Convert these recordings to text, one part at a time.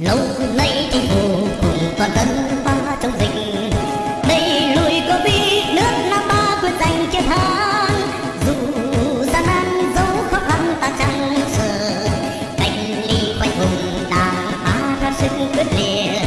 lâu nay chính phủ toàn dân ta chống dịch đây lùi có biết nước nam ta quyết giành chiến thắng dù gian nan dẫu khó khăn, ta chẳng sợ. Cách ly quanh vùng đảng ta ra sức quyết liệt.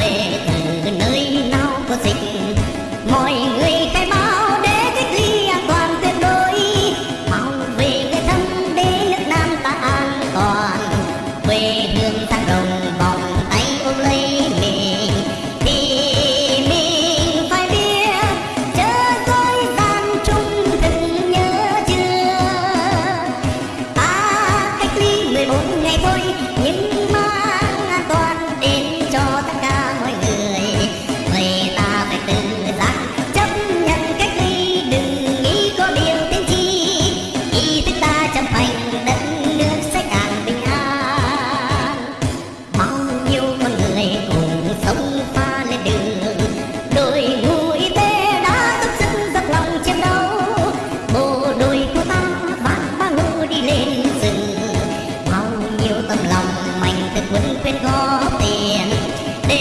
về từ nơi nào có dịch. Mọi người khai báo để cách ly an toàn tuyệt đối. Mau về người thân để nước nam ta an toàn. Quê hương sang đồng vòng tay ôm lấy mình thì mình phải biết chớ dối gian trung thực nhớ chưa. Ta cách ly 14 ngày thôi, nhưng mà เป็นคนเป็นขอเตียนเด